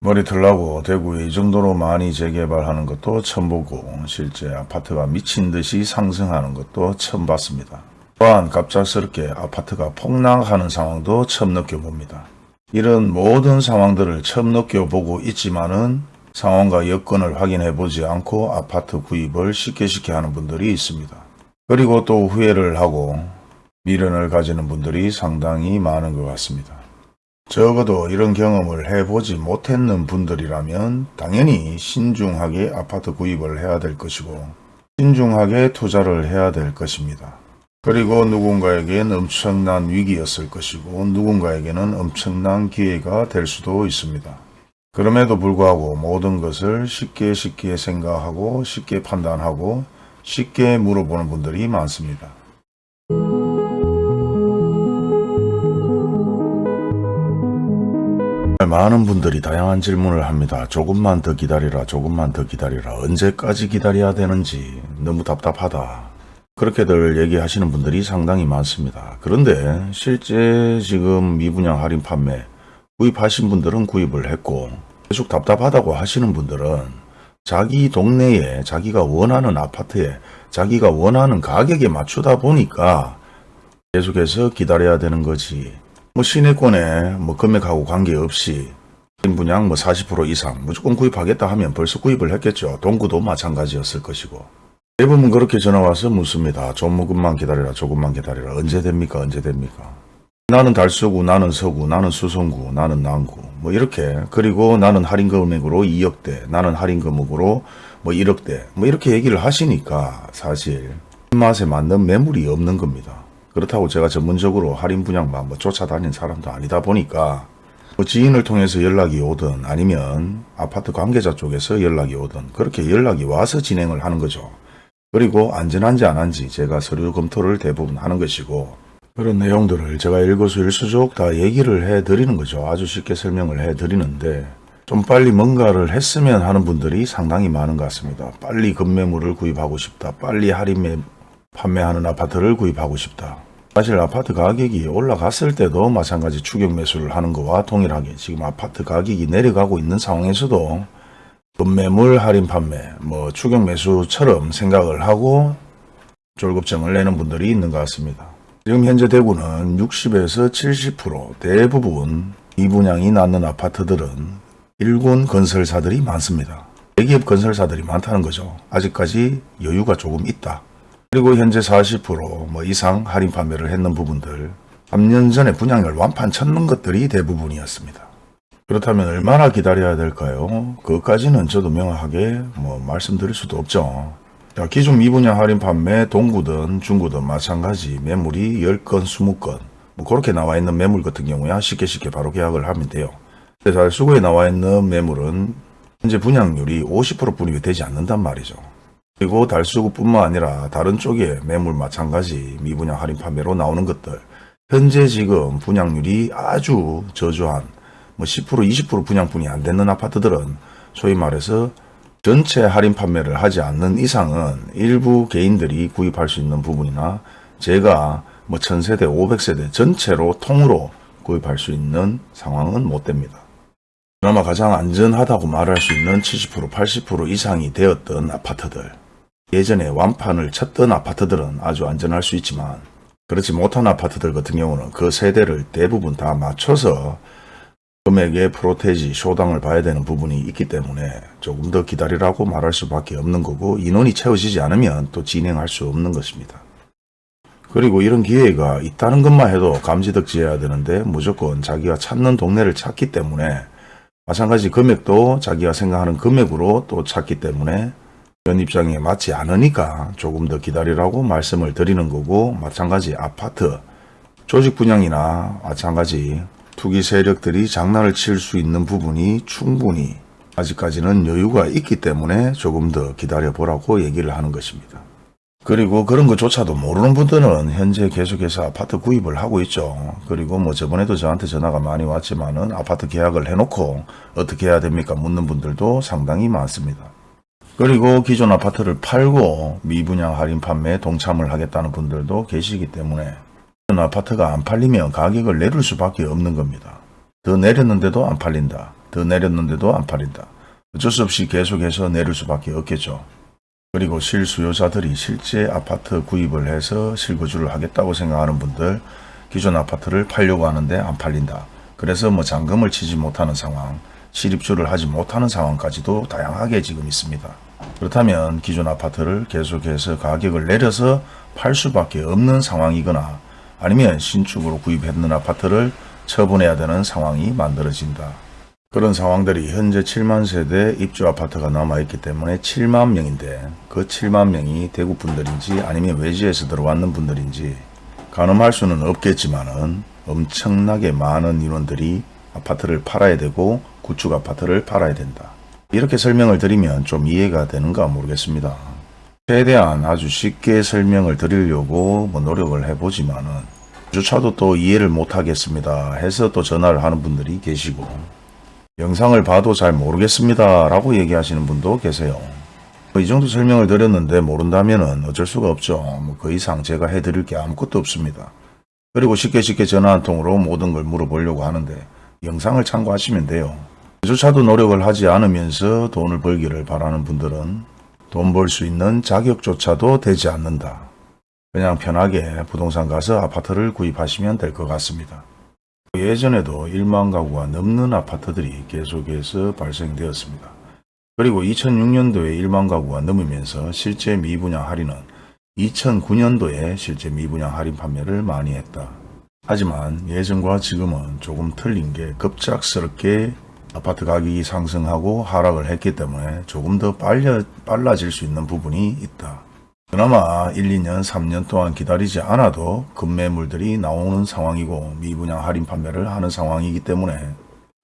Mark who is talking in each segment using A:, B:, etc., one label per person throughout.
A: 머리털 나고 대구에 이 정도로 많이 재개발하는 것도 처음 보고 실제 아파트가 미친 듯이 상승하는 것도 처음 봤습니다. 또한 갑작스럽게 아파트가 폭락하는 상황도 처음 느껴봅니다. 이런 모든 상황들을 처음 느껴보고 있지만은 상황과 여건을 확인해 보지 않고 아파트 구입을 쉽게 쉽게 하는 분들이 있습니다. 그리고 또 후회를 하고 미련을 가지는 분들이 상당히 많은 것 같습니다. 적어도 이런 경험을 해보지 못했는 분들이라면 당연히 신중하게 아파트 구입을 해야 될 것이고 신중하게 투자를 해야 될 것입니다. 그리고 누군가에겐 엄청난 위기였을 것이고 누군가에게는 엄청난 기회가 될 수도 있습니다. 그럼에도 불구하고 모든 것을 쉽게 쉽게 생각하고 쉽게 판단하고 쉽게 물어보는 분들이 많습니다. 많은 분들이 다양한 질문을 합니다. 조금만 더 기다리라, 조금만 더 기다리라. 언제까지 기다려야 되는지 너무 답답하다. 그렇게들 얘기하시는 분들이 상당히 많습니다. 그런데 실제 지금 미분양 할인 판매 구입하신 분들은 구입을 했고 계속 답답하다고 하시는 분들은 자기 동네에 자기가 원하는 아파트에 자기가 원하는 가격에 맞추다 보니까 계속해서 기다려야 되는 거지. 뭐 시내권에 뭐 금액하고 관계없이 분양 뭐 40% 이상 무조건 구입하겠다 하면 벌써 구입을 했겠죠. 동구도 마찬가지였을 것이고. 대부분 그렇게 전화와서 묻습니다. 조금만 기다려라 조금만 기다려라 언제 됩니까 언제 됩니까 나는 달서구 나는 서구 나는 수성구 나는 남구 뭐 이렇게 그리고 나는 할인 금액으로 2억대 나는 할인 금액으로 뭐 1억대 뭐 이렇게 얘기를 하시니까 사실 입맛에 맞는 매물이 없는 겁니다. 그렇다고 제가 전문적으로 할인 분양만 뭐 쫓아다닌 사람도 아니다 보니까 뭐 지인을 통해서 연락이 오든 아니면 아파트 관계자 쪽에서 연락이 오든 그렇게 연락이 와서 진행을 하는 거죠. 그리고 안전한지 안 한지 제가 서류 검토를 대부분 하는 것이고 그런 내용들을 제가 일거수일수족 다 얘기를 해 드리는 거죠. 아주 쉽게 설명을 해 드리는데 좀 빨리 뭔가를 했으면 하는 분들이 상당히 많은 것 같습니다. 빨리 급매물을 구입하고 싶다. 빨리 할인매 판매하는 아파트를 구입하고 싶다. 사실 아파트 가격이 올라갔을 때도 마찬가지 추격 매수를 하는 것과 동일하게 지금 아파트 가격이 내려가고 있는 상황에서도 급매물 할인 판매, 뭐 추격 매수처럼 생각을 하고 졸급증을 내는 분들이 있는 것 같습니다. 지금 현재 대구는 60에서 70% 대부분 이분양이 낳는 아파트들은 일군 건설사들이 많습니다. 대기업 건설사들이 많다는 거죠. 아직까지 여유가 조금 있다. 그리고 현재 40%뭐 이상 할인 판매를 했는 부분들 3년 전에 분양을 완판 쳤는 것들이 대부분이었습니다. 그렇다면 얼마나 기다려야 될까요? 그것까지는 저도 명확하게 뭐 말씀드릴 수도 없죠. 자, 기존 미분양 할인 판매 동구든 중구든 마찬가지 매물이 10건, 20건 뭐 그렇게 나와 있는 매물 같은 경우야 쉽게 쉽게 바로 계약을 하면 돼요. 잘 수고에 나와 있는 매물은 현재 분양률이 50% 분입이 되지 않는단 말이죠. 그리고 달수구뿐만 아니라 다른 쪽에 매물 마찬가지 미분양 할인 판매로 나오는 것들 현재 지금 분양률이 아주 저조한 뭐 10% 20% 분양분이 안 되는 아파트들은 소위 말해서 전체 할인 판매를 하지 않는 이상은 일부 개인들이 구입할 수 있는 부분이나 제가 뭐 1000세대 500세대 전체로 통으로 구입할 수 있는 상황은 못 됩니다. 그나마 가장 안전하다고 말할 수 있는 70% 80% 이상이 되었던 아파트들 예전에 완판을 쳤던 아파트들은 아주 안전할 수 있지만 그렇지 못한 아파트들 같은 경우는 그 세대를 대부분 다 맞춰서 금액의 프로테지, 쇼당을 봐야 되는 부분이 있기 때문에 조금 더 기다리라고 말할 수밖에 없는 거고 인원이 채워지지 않으면 또 진행할 수 없는 것입니다. 그리고 이런 기회가 있다는 것만 해도 감지덕지해야 되는데 무조건 자기가 찾는 동네를 찾기 때문에 마찬가지 금액도 자기가 생각하는 금액으로 또 찾기 때문에 연 입장에 맞지 않으니까 조금 더 기다리라고 말씀을 드리는 거고 마찬가지 아파트 조직 분양이나 마찬가지 투기 세력들이 장난을 칠 수 있는 부분이 충분히 아직까지는 여유가 있기 때문에 조금 더 기다려 보라고 얘기를 하는 것입니다. 그리고 그런 것조차도 모르는 분들은 현재 계속해서 아파트 구입을 하고 있죠. 그리고 뭐 저번에도 저한테 전화가 많이 왔지만은 아파트 계약을 해놓고 어떻게 해야 됩니까 묻는 분들도 상당히 많습니다. 그리고 기존 아파트를 팔고 미분양 할인 판매에 동참을 하겠다는 분들도 계시기 때문에 아파트가 안 팔리면 가격을 내릴 수밖에 없는 겁니다. 더 내렸는데도 안 팔린다. 더 내렸는데도 안 팔린다. 어쩔 수 없이 계속해서 내릴 수밖에 없겠죠. 그리고 실수요자들이 실제 아파트 구입을 해서 실거주를 하겠다고 생각하는 분들 기존 아파트를 팔려고 하는데 안 팔린다. 그래서 뭐 잔금을 치지 못하는 상황, 실입주를 하지 못하는 상황까지도 다양하게 지금 있습니다. 그렇다면 기존 아파트를 계속해서 가격을 내려서 팔 수밖에 없는 상황이거나 아니면 신축으로 구입했는 아파트를 처분해야 되는 상황이 만들어진다. 그런 상황들이 현재 7만 세대 입주 아파트가 남아있기 때문에 7만 명인데 그 7만 명이 대구 분들인지 아니면 외지에서 들어왔는 분들인지 가늠할 수는 없겠지만 은 엄청나게 많은 인원들이 아파트를 팔아야 되고 구축 아파트를 팔아야 된다. 이렇게 설명을 드리면 좀 이해가 되는가 모르겠습니다. 최대한 아주 쉽게 설명을 드리려고 뭐 노력을 해보지만은 주차도 또 이해를 못하겠습니다 해서 또 전화를 하는 분들이 계시고 영상을 봐도 잘 모르겠습니다 라고 얘기하시는 분도 계세요. 뭐이 정도 설명을 드렸는데 모른다면 어쩔 수가 없죠. 뭐그 이상 제가 해드릴 게 아무것도 없습니다. 그리고 쉽게 쉽게 전화 한 통으로 모든 걸 물어보려고 하는데 영상을 참고하시면 돼요. 조차도 노력을 하지 않으면서 돈을 벌기를 바라는 분들은 돈 벌 수 있는 자격조차도 되지 않는다. 그냥 편하게 부동산 가서 아파트를 구입하시면 될 것 같습니다. 예전에도 1만 가구가 넘는 아파트들이 계속해서 발생되었습니다. 그리고 2006년도에 1만 가구가 넘으면서 실제 미분양 할인은 2009년도에 실제 미분양 할인 판매를 많이 했다. 하지만 예전과 지금은 조금 틀린 게 급작스럽게 아파트 가격이 상승하고 하락을 했기 때문에 조금 더 빨려, 빨라질 수 있는 부분이 있다. 그나마 1, 2년, 3년 동안 기다리지 않아도 급매물들이 나오는 상황이고 미분양 할인 판매를 하는 상황이기 때문에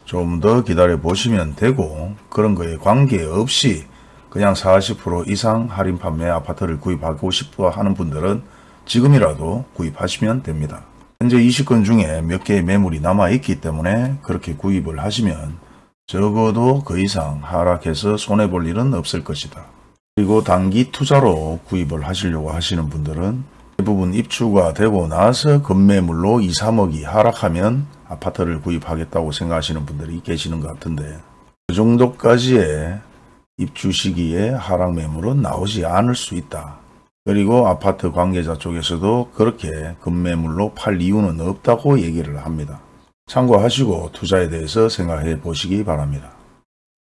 A: 좀 더 기다려 보시면 되고 그런 거에 관계없이 그냥 40% 이상 할인 판매 아파트를 구입하고 싶어 하는 분들은 지금이라도 구입하시면 됩니다. 현재 20건 중에 몇 개의 매물이 남아 있기 때문에 그렇게 구입을 하시면 적어도 그 이상 하락해서 손해볼 일은 없을 것이다. 그리고 단기 투자로 구입을 하시려고 하시는 분들은 대부분 입주가 되고 나서 급매물로 2, 3억이 하락하면 아파트를 구입하겠다고 생각하시는 분들이 계시는 것 같은데 그 정도까지의 입주 시기에 하락 매물은 나오지 않을 수 있다. 그리고 아파트 관계자 쪽에서도 그렇게 급매물로 팔 이유는 없다고 얘기를 합니다. 참고하시고 투자에 대해서 생각해 보시기 바랍니다.